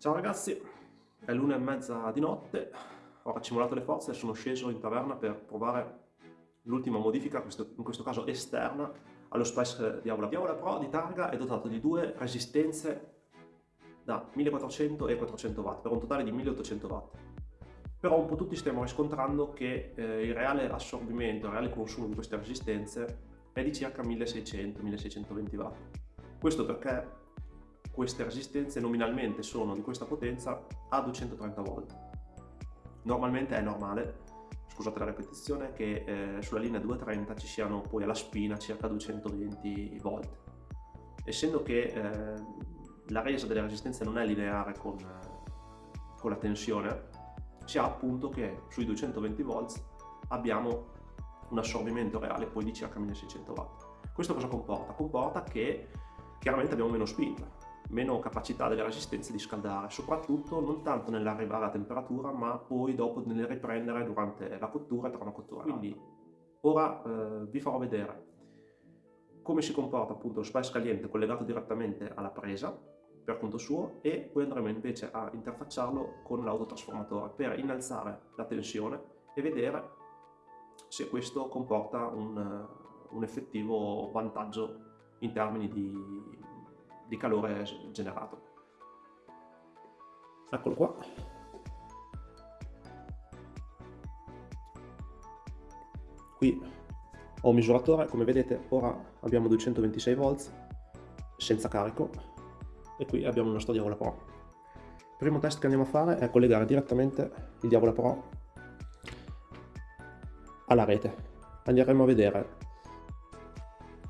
Ciao ragazzi, è l'una e mezza di notte, ho raccimolato le forze e sono sceso in taverna per provare l'ultima modifica, in questo caso esterna, allo Spice Diavola. Diavola Pro di targa è dotato di due resistenze da 1400 e 400 watt, per un totale di 1800 watt. Però un po' tutti stiamo riscontrando che eh, il reale assorbimento, il reale consumo di queste resistenze è di circa 1600-1620 watt. Questo perché queste resistenze nominalmente sono di questa potenza a 230 volt. Normalmente è normale, scusate la ripetizione, che eh, sulla linea 230 ci siano poi alla spina circa 220 volt. Essendo che eh, la resa delle resistenze non è lineare con, con la tensione, si ha appunto che sui 220 volt abbiamo un assorbimento reale poi di circa 1600 watt. Questo cosa comporta? Comporta che chiaramente abbiamo meno spinta, meno capacità delle resistenze di scaldare, soprattutto non tanto nell'arrivare a temperatura, ma poi dopo nel riprendere durante la cottura e tra una cottura. Quindi ora eh, vi farò vedere come si comporta appunto lo spice caliente collegato direttamente alla presa per conto suo e poi andremo invece a interfacciarlo con l'autotrasformatore per innalzare la tensione e vedere se questo comporta un, un effettivo vantaggio in termini di di calore generato. Eccolo qua. Qui ho un misuratore, come vedete ora abbiamo 226 volts senza carico e qui abbiamo il nostro Diavola Pro. Il primo test che andiamo a fare è collegare direttamente il Diavola Pro alla rete. Andremo a vedere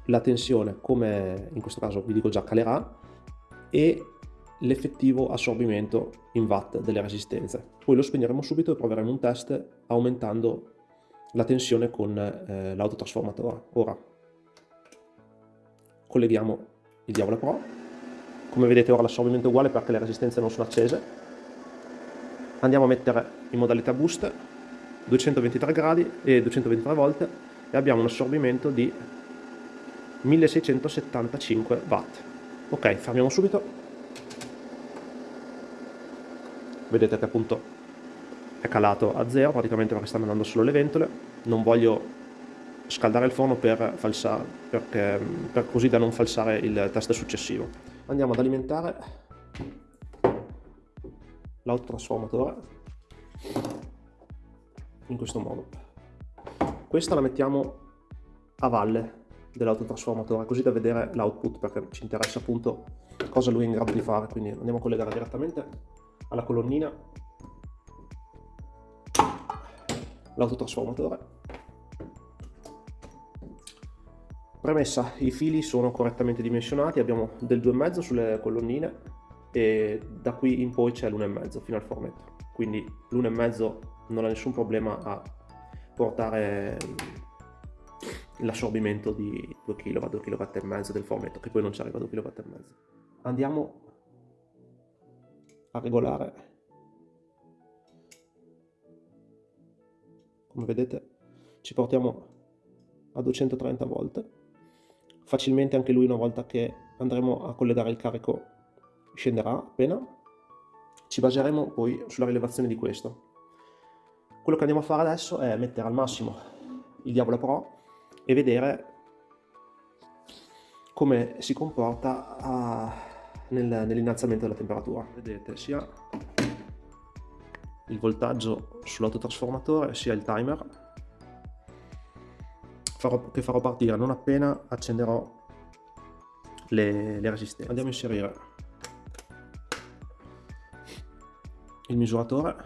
la tensione come in questo caso vi dico già calerà e l'effettivo assorbimento in watt delle resistenze. Poi lo spegneremo subito e proveremo un test aumentando la tensione con eh, l'autotrasformatore. Ora colleghiamo il Diavola Pro. Come vedete ora l'assorbimento è uguale perché le resistenze non sono accese. Andiamo a mettere in modalità boost 223 gradi e 223 volt e abbiamo un assorbimento di 1675 watt. Ok fermiamo subito. Vedete che appunto è calato a zero praticamente perché stanno andando solo le ventole. Non voglio scaldare il forno per, falsare, perché, per così da non falsare il test successivo. Andiamo ad alimentare l'autotrasformatore in questo modo. Questa la mettiamo a valle dell'autotrasformatore così da vedere l'output perché ci interessa appunto cosa lui è in grado di fare. Quindi andiamo a collegare direttamente alla colonnina. L'autotrasformatore. Premessa i fili sono correttamente dimensionati abbiamo del 2,5 sulle colonnine e da qui in poi c'è l'1,5 fino al formetto quindi l'1,5 non ha nessun problema a portare l'assorbimento di 2 kW, 2 kW del formetto, che poi non ci arriva a 2 kW. Andiamo a regolare. Come vedete ci portiamo a 230 volt. Facilmente anche lui una volta che andremo a collegare il carico scenderà appena. Ci baseremo poi sulla rilevazione di questo. Quello che andiamo a fare adesso è mettere al massimo il Diavolo Pro e vedere come si comporta a, nel, nell'innalzamento della temperatura. Vedete sia il voltaggio sull'autotrasformatore sia il timer farò, che farò partire non appena accenderò le, le resistenze. Andiamo a inserire il misuratore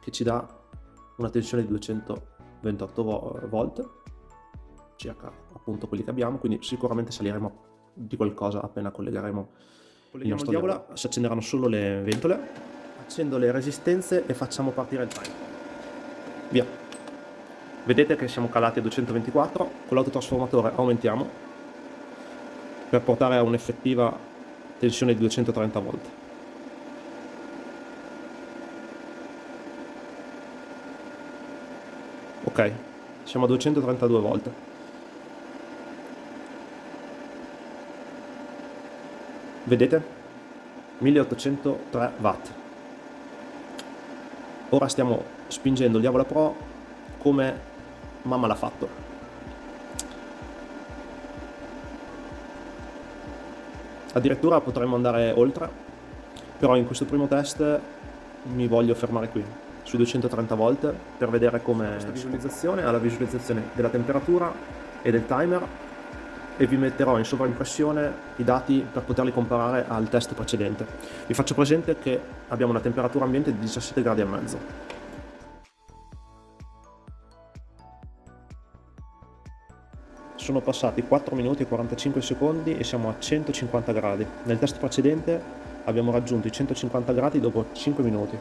che ci dà una tensione di 200 28 volt circa appunto quelli che abbiamo quindi sicuramente saliremo di qualcosa appena collegheremo il nostro diavola. si accenderanno solo le ventole. Accendo le resistenze e facciamo partire il timer via. Vedete che siamo calati a 224 con l'autotrasformatore aumentiamo per portare a un'effettiva tensione di 230 volt siamo a 232 volte. Vedete? 1803 watt. Ora stiamo spingendo il Diavola Pro come mamma l'ha fatto. Addirittura potremmo andare oltre però in questo primo test mi voglio fermare qui sui 230 volt per vedere come questa visualizzazione ha la visualizzazione della temperatura e del timer e vi metterò in sovraimpressione i dati per poterli comparare al test precedente. Vi faccio presente che abbiamo una temperatura ambiente di 17 gradi e mezzo. Sono passati 4 minuti e 45 secondi e siamo a 150 gradi. Nel test precedente abbiamo raggiunto i 150 gradi dopo 5 minuti.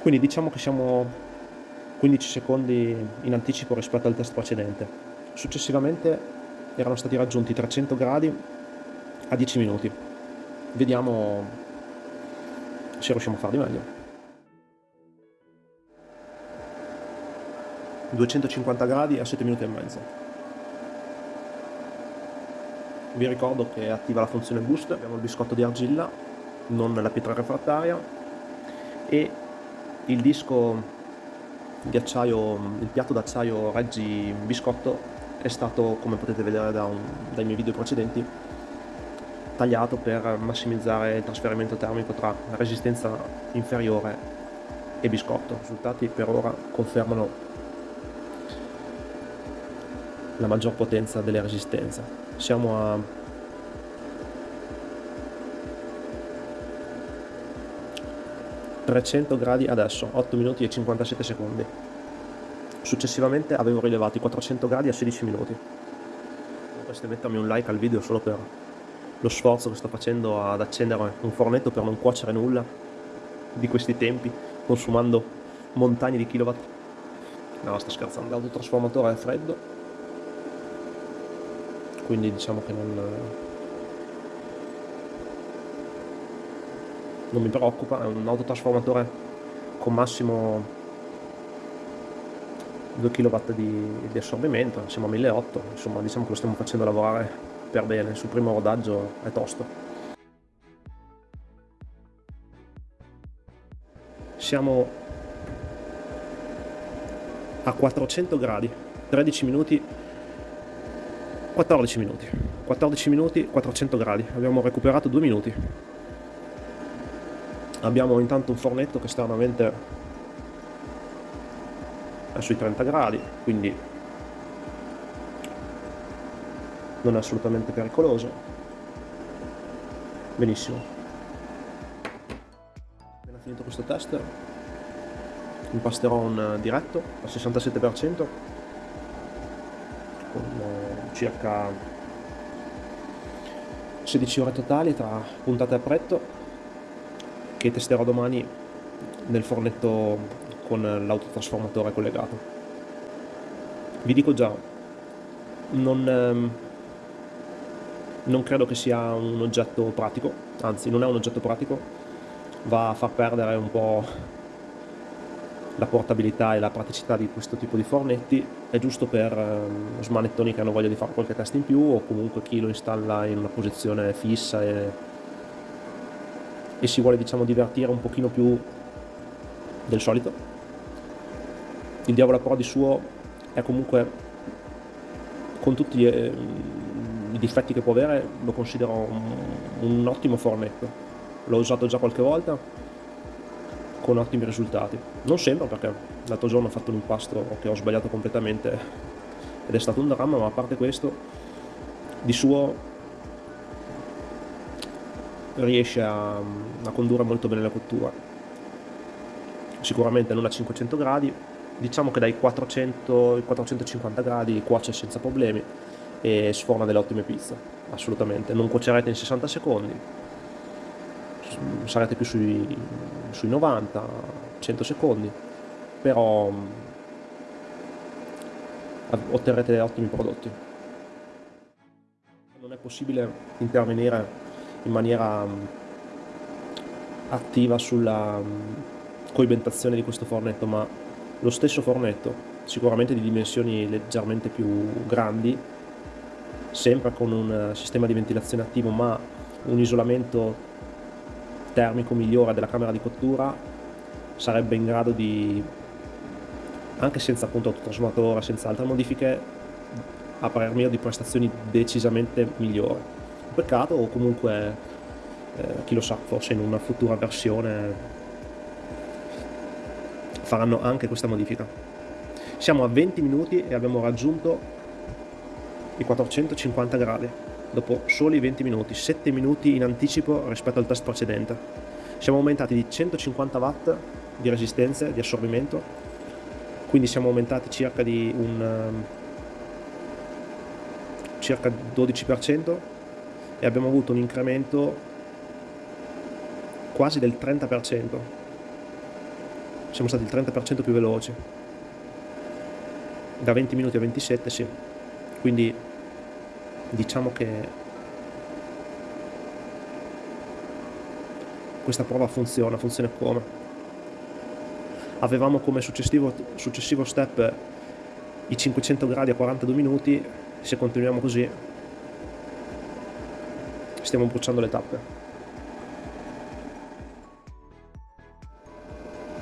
Quindi diciamo che siamo 15 secondi in anticipo rispetto al test precedente. Successivamente erano stati raggiunti 300 gradi a 10 minuti. Vediamo se riusciamo a far di meglio. 250 gradi a 7 minuti e mezzo. Vi ricordo che attiva la funzione boost, abbiamo il biscotto di argilla, non la pietra refrattaria e il disco di acciaio, il piatto d'acciaio Reggi biscotto è stato, come potete vedere da un, dai miei video precedenti, tagliato per massimizzare il trasferimento termico tra resistenza inferiore e biscotto. I risultati per ora confermano la maggior potenza delle resistenze. Siamo a ...300 gradi adesso, 8 minuti e 57 secondi. Successivamente avevo rilevato i 400 gradi a 16 minuti. Potreste mettermi un like al video solo per lo sforzo che sto facendo ad accendere un fornetto per non cuocere nulla di questi tempi, consumando montagne di kilowatt. No, sto scherzando, l'autotrasformatore è freddo, quindi diciamo che non, non mi preoccupa, è un autotrasformatore con massimo 2 kW di, di assorbimento, siamo a 1800, insomma diciamo che lo stiamo facendo lavorare per bene, sul primo rodaggio è tosto. Siamo a 400 gradi, 13 minuti, 14 minuti, 14 minuti, 400 gradi, abbiamo recuperato 2 minuti. Abbiamo intanto un fornetto che esternamente sui 30 gradi, quindi non è assolutamente pericoloso. Benissimo. Appena finito questo test, impasterò un diretto al 67% con eh, circa 16 ore totali tra puntate a pretto che testerò domani nel fornetto con l'autotrasformatore collegato. Vi dico già, non, ehm, non credo che sia un oggetto pratico, anzi non è un oggetto pratico, va a far perdere un po' la portabilità e la praticità di questo tipo di fornetti è giusto per eh, smanettoni che hanno voglia di fare qualche test in più o comunque chi lo installa in una posizione fissa e, e si vuole diciamo divertire un pochino più del solito il Diavola Pro di suo è comunque, con tutti gli, eh, i difetti che può avere, lo considero un, un ottimo fornetto. L'ho usato già qualche volta con ottimi risultati. Non sempre perché l'altro giorno ho fatto un impasto che ho sbagliato completamente ed è stato un dramma, ma a parte questo, di suo riesce a, a condurre molto bene la cottura. Sicuramente non a 500 gradi, diciamo che dai 400 ai 450 gradi cuoce senza problemi e sforna delle ottime pizze, assolutamente. Non cuocerete in 60 secondi, sarete più sui, sui 90, 100 secondi, però otterrete ottimi prodotti. Non è possibile intervenire in maniera mm, attiva sulla mm, coibentazione di questo fornetto, ma lo stesso fornetto, sicuramente di dimensioni leggermente più grandi, sempre con un sistema di ventilazione attivo ma un isolamento termico migliore della camera di cottura sarebbe in grado di anche senza appunto autotrasformatore, senza altre modifiche a parer mio di prestazioni decisamente migliori peccato o comunque eh, chi lo sa forse in una futura versione faranno anche questa modifica. Siamo a 20 minuti e abbiamo raggiunto i 450 gradi dopo soli 20 minuti 7 minuti in anticipo rispetto al test precedente. Siamo aumentati di 150 watt di resistenza di assorbimento quindi siamo aumentati circa di un um, circa 12% e abbiamo avuto un incremento quasi del 30%. Siamo stati il 30% più veloci. Da 20 minuti a 27, sì. Quindi diciamo che questa prova funziona, funziona come? Avevamo come successivo, successivo step i 500 gradi a 42 minuti se continuiamo così stiamo bruciando le tappe.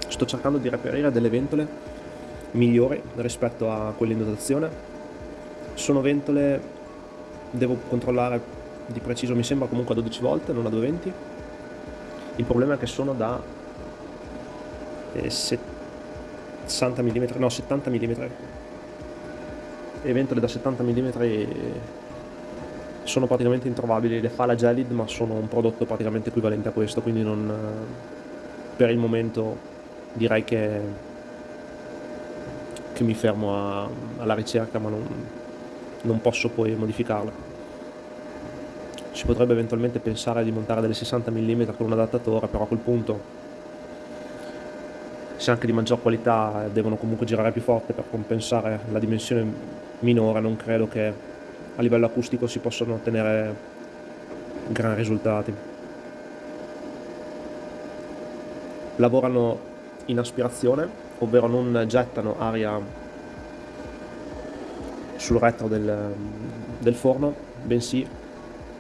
Sto cercando di reperire delle ventole migliori rispetto a quelle in dotazione. Sono ventole devo controllare di preciso mi sembra comunque a 12 volte non a 220 il problema è che sono da 60 mm no 70 mm e ventole da 70 mm sono praticamente introvabili, le fa la Gelid ma sono un prodotto praticamente equivalente a questo, quindi non, per il momento direi che, che mi fermo a, alla ricerca ma non, non posso poi modificarla. Si potrebbe eventualmente pensare di montare delle 60 mm con un adattatore, però a quel punto se anche di maggior qualità devono comunque girare più forte per compensare la dimensione minore, non credo che a livello acustico si possano ottenere gran risultati. Lavorano in aspirazione, ovvero non gettano aria sul retro del, del forno, bensì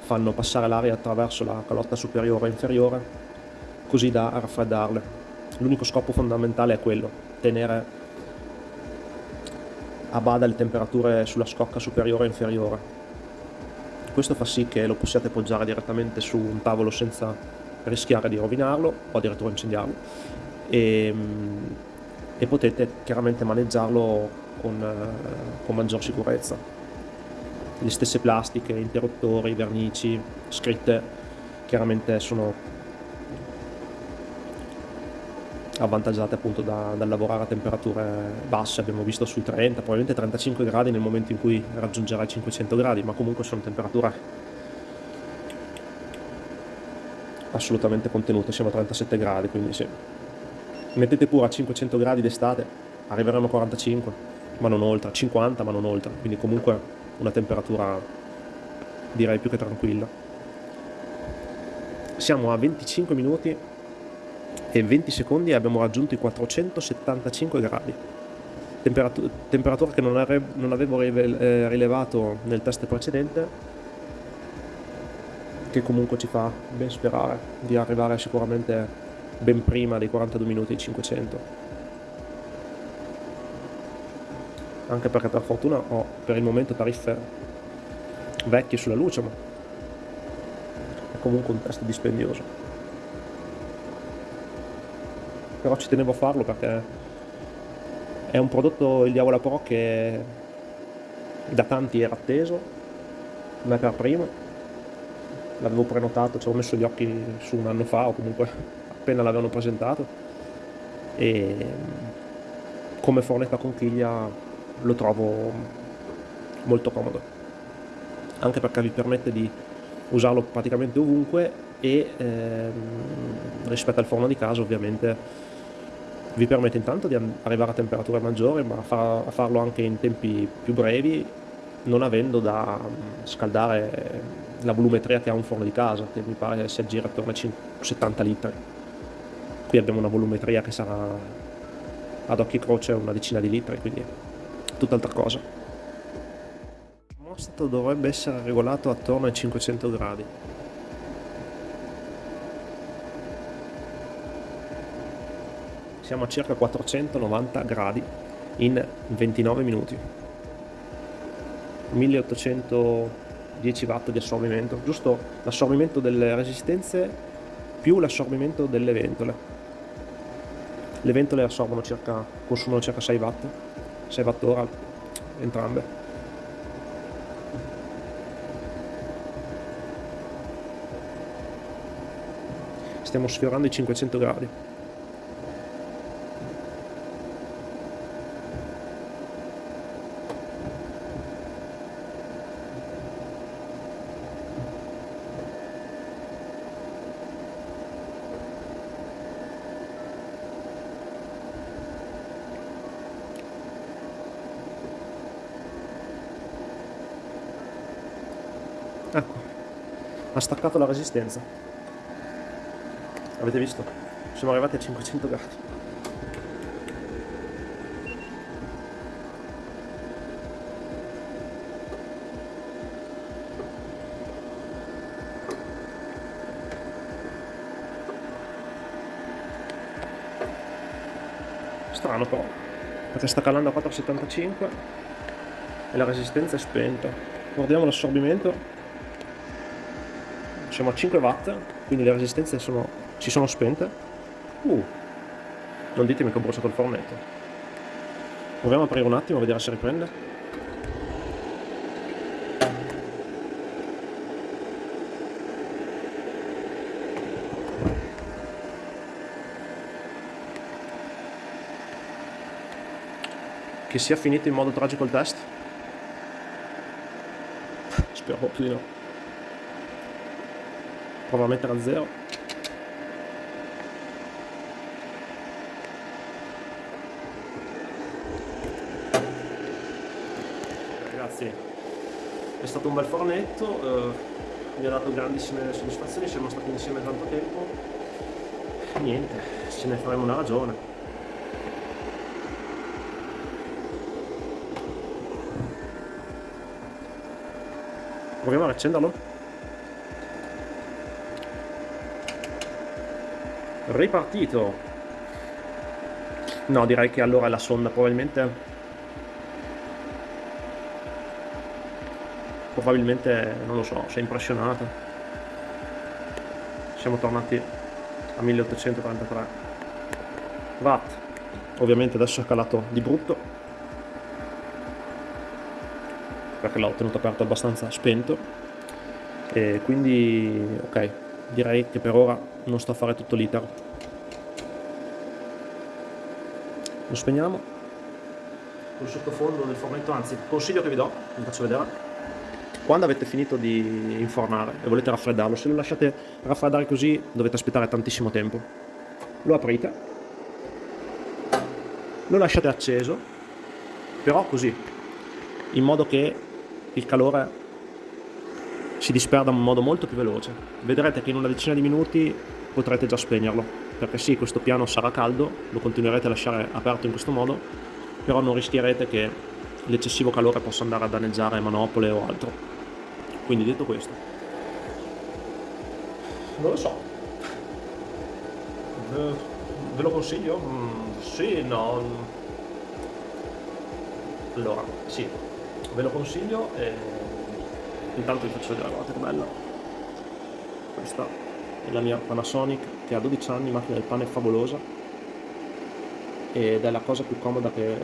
fanno passare l'aria attraverso la calotta superiore e inferiore, così da raffreddarle l'unico scopo fondamentale è quello, tenere a bada le temperature sulla scocca superiore e inferiore. Questo fa sì che lo possiate poggiare direttamente su un tavolo senza rischiare di rovinarlo o addirittura incendiarlo e, e potete chiaramente maneggiarlo con, con maggior sicurezza. Le stesse plastiche, interruttori, vernici, scritte chiaramente sono avvantaggiate appunto da, dal lavorare a temperature basse, abbiamo visto sui 30, probabilmente 35 gradi nel momento in cui raggiungerà i 500 gradi, ma comunque sono temperature assolutamente contenute, siamo a 37 gradi, quindi sì. Mettete pure a 500 gradi d'estate, arriveremo a 45, ma non oltre, 50 ma non oltre, quindi comunque una temperatura direi più che tranquilla. Siamo a 25 minuti e 20 secondi abbiamo raggiunto i 475 gradi. Temperatura, temperatura che non, non avevo eh, rilevato nel test precedente, che comunque ci fa ben sperare di arrivare sicuramente ben prima dei 42 minuti e 500. Anche perché per fortuna ho per il momento tariffe vecchie sulla luce, ma è comunque un test dispendioso però ci tenevo a farlo perché è un prodotto, il Diavola Pro, che da tanti era atteso, me per primo, l'avevo prenotato, ci avevo messo gli occhi su un anno fa o comunque appena l'avevano presentato. E come fornetta conchiglia lo trovo molto comodo. Anche perché vi permette di usarlo praticamente ovunque e ehm, rispetto al forno di casa ovviamente vi permette intanto di arrivare a temperature maggiori ma a farlo anche in tempi più brevi non avendo da mm, scaldare la volumetria che ha un forno di casa che mi pare si aggira attorno ai 70 litri. Qui abbiamo una volumetria che sarà ad occhi croce una decina di litri quindi tutt'altra cosa. Il termostato dovrebbe essere regolato attorno ai 500 gradi siamo a circa 490 gradi in 29 minuti. 1810 watt di assorbimento giusto? L'assorbimento delle resistenze più l'assorbimento delle ventole. Le ventole assorbono circa consumano circa 6 watt 6 watt ora entrambe. Stiamo sfiorando i 500 gradi ecco ha staccato la resistenza Avete visto? Siamo arrivati a 500 gradi. Strano però, perché sta calando a 4,75 e la resistenza è spenta. Guardiamo l'assorbimento, siamo a 5 watt, quindi le resistenze sono si sono spente? Uh, non ditemi che ho bruciato il fornetto. Proviamo a aprire un attimo a vedere se riprende. Che sia finito in modo tragico il test? Spero proprio di no. Prova a mettere a zero. ragazzi è stato un bel fornetto eh, mi ha dato grandissime soddisfazioni siamo stati insieme tanto tempo. Niente ce ne faremo una ragione. Proviamo a accenderlo ripartito no direi che allora la sonda probabilmente probabilmente, non lo so, si è impressionata. Siamo tornati a 1843 watt. Ovviamente adesso è calato di brutto, perché l'ho tenuto aperto abbastanza spento. E quindi, ok, direi che per ora non sto a fare tutto l'iter. Lo spegniamo. Il sottofondo del fornetto, anzi, consiglio che vi do, vi faccio vedere quando avete finito di infornare e volete raffreddarlo, se lo lasciate raffreddare così dovete aspettare tantissimo tempo. Lo aprite, lo lasciate acceso, però così, in modo che il calore si disperda in modo molto più veloce. Vedrete che in una decina di minuti potrete già spegnerlo, perché sì, questo piano sarà caldo, lo continuerete a lasciare aperto in questo modo, però non rischierete che l'eccessivo calore possa andare a danneggiare manopole o altro. Quindi detto questo, non lo so. Ve, lo consiglio? Mm, sì, no. Allora, sì, ve lo consiglio e intanto vi faccio vedere, guardate che bella. Questa la mia Panasonic che ha 12 anni, macchina del pane favolosa. Ed è la cosa più comoda che,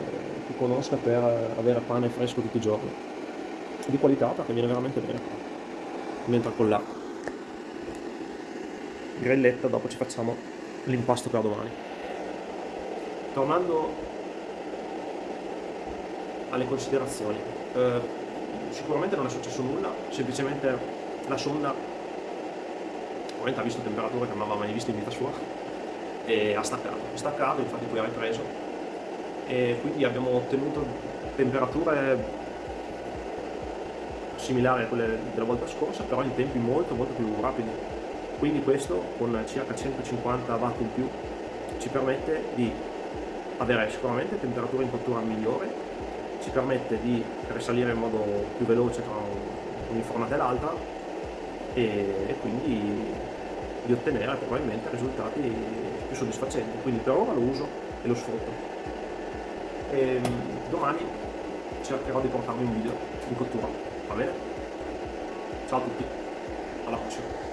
che conosca per avere pane fresco tutti i giorni. Di qualità perché viene veramente bene mentre con la grelletta dopo ci facciamo l'impasto per domani. Tornando alle considerazioni eh, sicuramente non è successo nulla semplicemente la sonda ovviamente ha visto temperature che non aveva mai visto in vita sua e ha staccato, staccato infatti poi ha ripreso e quindi abbiamo ottenuto temperature similari a quelle della volta scorsa, però in tempi molto molto più rapidi. Quindi questo con circa 150 watt in più ci permette di avere sicuramente temperatura in cottura migliore, ci permette di risalire in modo più veloce tra un'infornata e l'altra e quindi di ottenere probabilmente risultati più soddisfacenti. Quindi per ora lo uso e lo sfrutto. E domani cercherò di portarvi un video di cottura, va bene? Ciao a tutti, alla prossima!